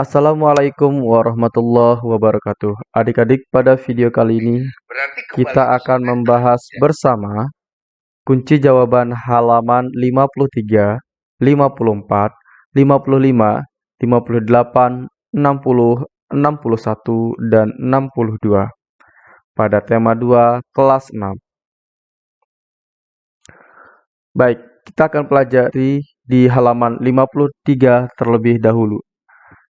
Assalamualaikum warahmatullahi wabarakatuh. Adik-adik, pada video kali ini kita akan membahas bersama kunci jawaban halaman 53, 54, 55, 58, 60, 61, dan 62 pada tema 2 kelas 6. Baik, kita akan pelajari di halaman 53 terlebih dahulu.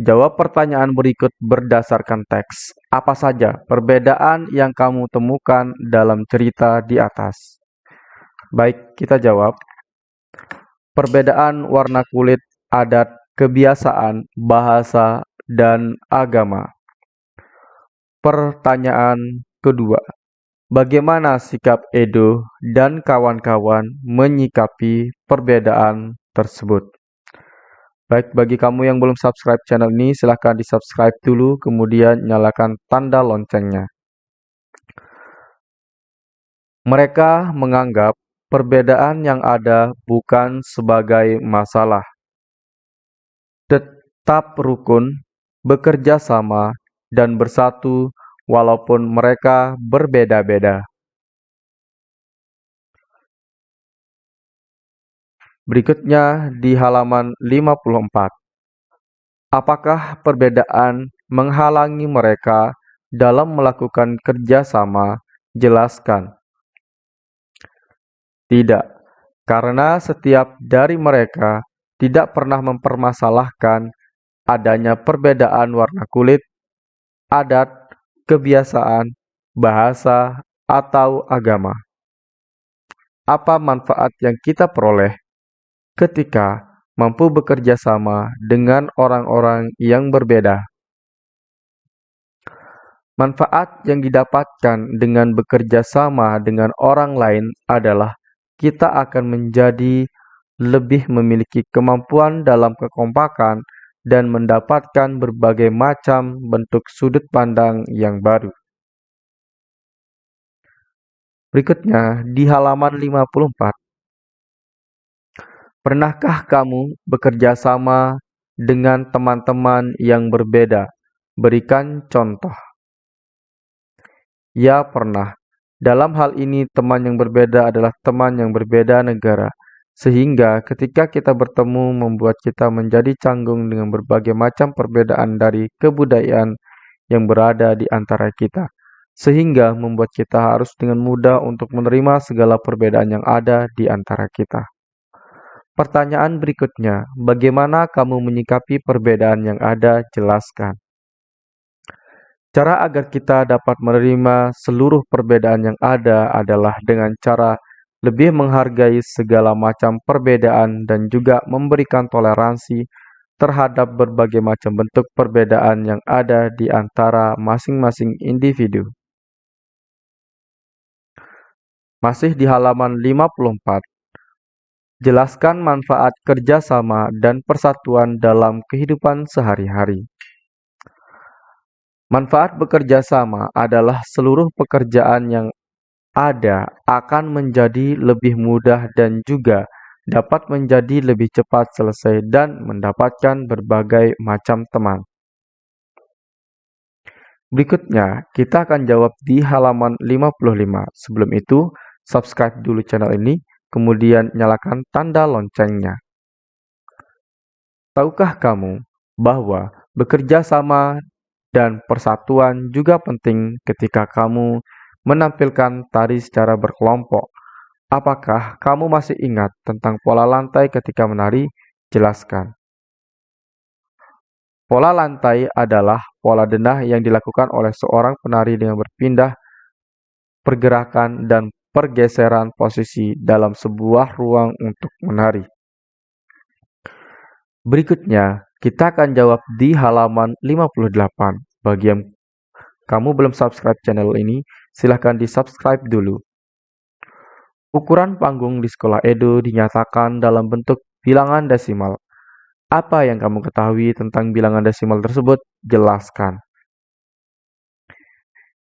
Jawab pertanyaan berikut berdasarkan teks. Apa saja perbedaan yang kamu temukan dalam cerita di atas? Baik, kita jawab. Perbedaan warna kulit, adat, kebiasaan, bahasa, dan agama. Pertanyaan kedua. Bagaimana sikap Edo dan kawan-kawan menyikapi perbedaan tersebut? Baik, bagi kamu yang belum subscribe channel ini, silahkan di-subscribe dulu, kemudian nyalakan tanda loncengnya. Mereka menganggap perbedaan yang ada bukan sebagai masalah. Tetap rukun, bekerja sama, dan bersatu walaupun mereka berbeda-beda. Berikutnya di halaman 54. Apakah perbedaan menghalangi mereka dalam melakukan kerjasama? Jelaskan. Tidak, karena setiap dari mereka tidak pernah mempermasalahkan adanya perbedaan warna kulit, adat, kebiasaan, bahasa, atau agama. Apa manfaat yang kita peroleh ketika mampu bekerja sama dengan orang-orang yang berbeda? Manfaat yang didapatkan dengan bekerja sama dengan orang lain adalah kita akan menjadi lebih memiliki kemampuan dalam kekompakan dan mendapatkan berbagai macam bentuk sudut pandang yang baru. Berikutnya di halaman 54. Pernahkah kamu bekerja sama dengan teman-teman yang berbeda? Berikan contoh. Ya, pernah. Dalam hal ini, teman yang berbeda adalah teman yang berbeda negara. Sehingga ketika kita bertemu membuat kita menjadi canggung dengan berbagai macam perbedaan dari kebudayaan yang berada di antara kita. Sehingga membuat kita harus dengan mudah untuk menerima segala perbedaan yang ada di antara kita. Pertanyaan berikutnya, bagaimana kamu menyikapi perbedaan yang ada? Jelaskan. Cara agar kita dapat menerima seluruh perbedaan yang ada adalah dengan cara lebih menghargai segala macam perbedaan dan juga memberikan toleransi terhadap berbagai macam bentuk perbedaan yang ada di antara masing-masing individu. Masih di halaman 54, jelaskan manfaat kerjasama dan persatuan dalam kehidupan sehari-hari. Manfaat bekerja sama adalah seluruh pekerjaan yang ada akan menjadi lebih mudah dan juga dapat menjadi lebih cepat selesai dan mendapatkan berbagai macam teman. Berikutnya, kita akan jawab di halaman 55. Sebelum itu, subscribe dulu channel ini, kemudian nyalakan tanda loncengnya. Tahukah kamu bahwa bekerja sama dan persatuan juga penting ketika kamu menampilkan tari secara berkelompok. Apakah kamu masih ingat tentang pola lantai ketika menari? Jelaskan. Pola lantai adalah pola denah yang dilakukan oleh seorang penari dengan berpindah pergerakan dan pergeseran posisi dalam sebuah ruang untuk menari. Berikutnya, kita akan jawab di halaman 58. Bagi yang kamu belum subscribe channel ini, silahkan di-subscribe dulu. Ukuran panggung di sekolah Edo dinyatakan dalam bentuk bilangan desimal. Apa yang kamu ketahui tentang bilangan desimal tersebut? Jelaskan.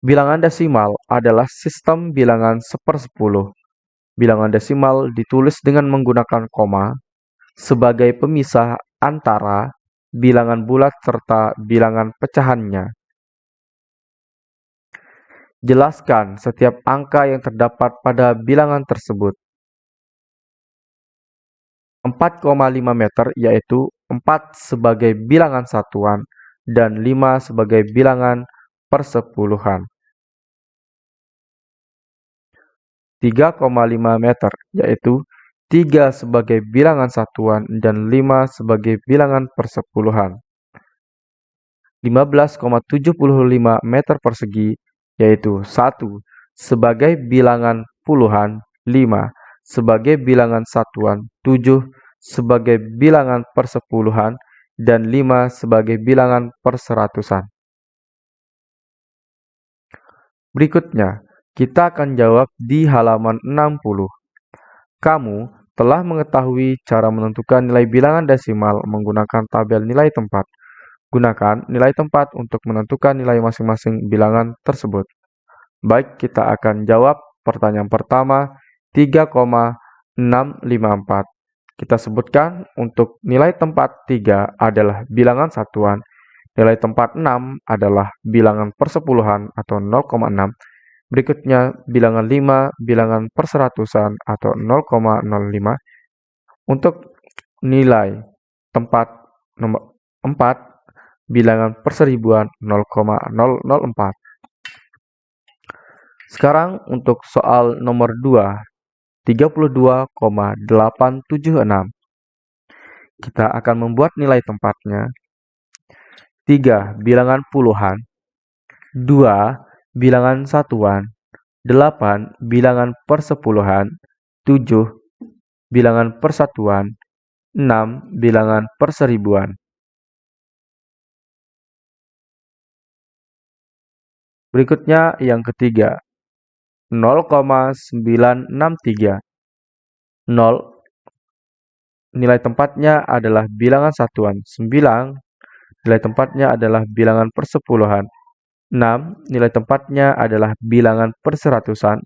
Bilangan desimal adalah sistem bilangan sepersepuluh. Bilangan desimal ditulis dengan menggunakan koma sebagai pemisah antara bilangan bulat serta bilangan pecahannya. Jelaskan setiap angka yang terdapat pada bilangan tersebut. 4,5 meter yaitu 4 sebagai bilangan satuan dan 5 sebagai bilangan persepuluhan. 3,5 meter yaitu 3 sebagai bilangan satuan dan 5 sebagai bilangan persepuluhan. 15,75 meter persegi yaitu 1 sebagai bilangan puluhan, 5 sebagai bilangan satuan, 7 sebagai bilangan persepuluhan, dan 5 sebagai bilangan perseratusan. Berikutnya, kita akan jawab di halaman 60. Kamu telah mengetahui cara menentukan nilai bilangan desimal menggunakan tabel nilai tempat. Gunakan nilai tempat untuk menentukan nilai masing-masing bilangan tersebut. Baik, kita akan jawab pertanyaan pertama 3,654. Kita sebutkan untuk nilai tempat 3 adalah bilangan satuan, nilai tempat 6 adalah bilangan persepuluhan atau 0,6, Berikutnya bilangan 5, bilangan perseratusan atau 0,05. Untuk nilai tempat nomor 4, bilangan perseribuan 0,004. Sekarang untuk soal nomor 2, 32,876. Kita akan membuat nilai tempatnya. 3 bilangan puluhan, 2 bilangan satuan, 8 bilangan persepuluhan, 7 bilangan persatuan, 6 bilangan perseribuan. Berikutnya yang ketiga, 0,963. 0 nilai tempatnya adalah bilangan satuan. 9 nilai tempatnya adalah bilangan persepuluhan. 6. Nilai tempatnya adalah bilangan perseratusan.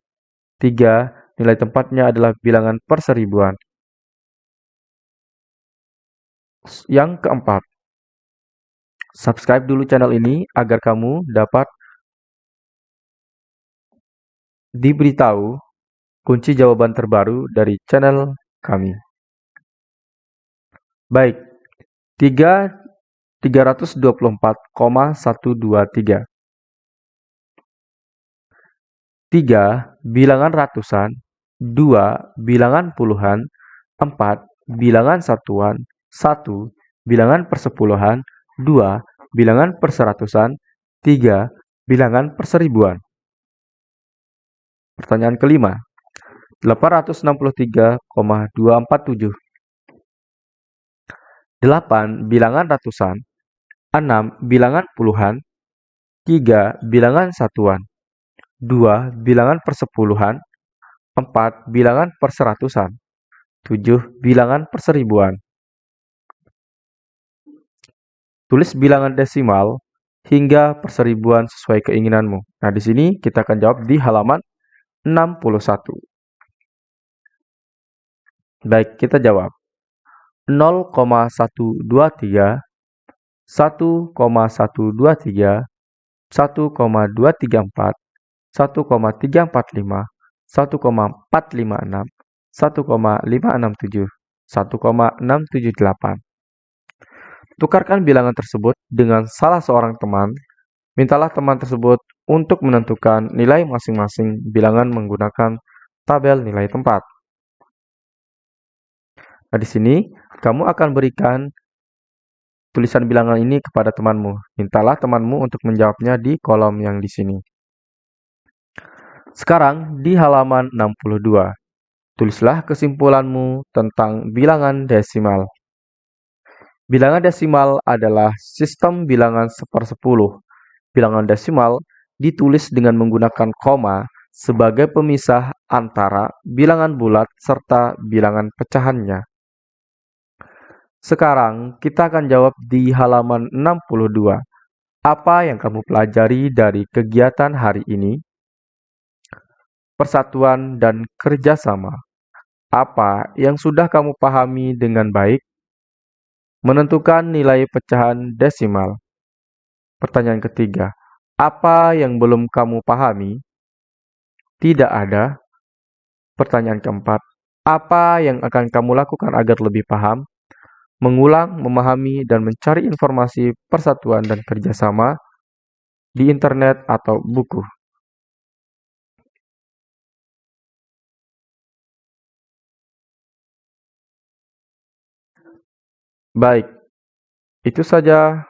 3. Nilai tempatnya adalah bilangan perseribuan. Yang keempat, subscribe dulu channel ini agar kamu dapat diberitahu kunci jawaban terbaru dari channel kami. Baik, 3 324,123 3 bilangan ratusan, 2 bilangan puluhan, 4 bilangan satuan, 1 bilangan persepuluhan, 2 bilangan perseratusan, 3 bilangan perseribuan. Pertanyaan kelima, 863,247. 8 bilangan ratusan, 6 bilangan puluhan, 3 bilangan satuan, 2 bilangan persepuluhan, 4 bilangan perseratusan, 7 bilangan perseribuan. Tulis bilangan desimal hingga perseribuan sesuai keinginanmu. Nah, di sini kita akan jawab di halaman 61. Baik, kita jawab. 0,123, 1,123, 1,234, 1,345, 1,456, 1,567, 1,678. Tukarkan bilangan tersebut dengan salah seorang teman. Mintalah teman tersebut untuk menentukan nilai masing-masing bilangan menggunakan tabel nilai tempat. Nah, di sini kamu akan berikan tulisan bilangan ini kepada temanmu. Mintalah temanmu untuk menjawabnya di kolom yang di sini. Sekarang di halaman 62, tulislah kesimpulanmu tentang bilangan desimal. Bilangan desimal adalah sistem bilangan sepersepuluh. Bilangan desimal ditulis dengan menggunakan koma sebagai pemisah antara bilangan bulat serta bilangan pecahannya. Sekarang kita akan jawab di halaman 62. Apa yang kamu pelajari dari kegiatan hari ini? persatuan, dan kerjasama. Apa yang sudah kamu pahami dengan baik? Menentukan nilai pecahan desimal. Pertanyaan ketiga, apa yang belum kamu pahami? Tidak ada. Pertanyaan keempat, apa yang akan kamu lakukan agar lebih paham? Mengulang, memahami, dan mencari informasi persatuan dan kerjasama di internet atau buku. Baik, itu saja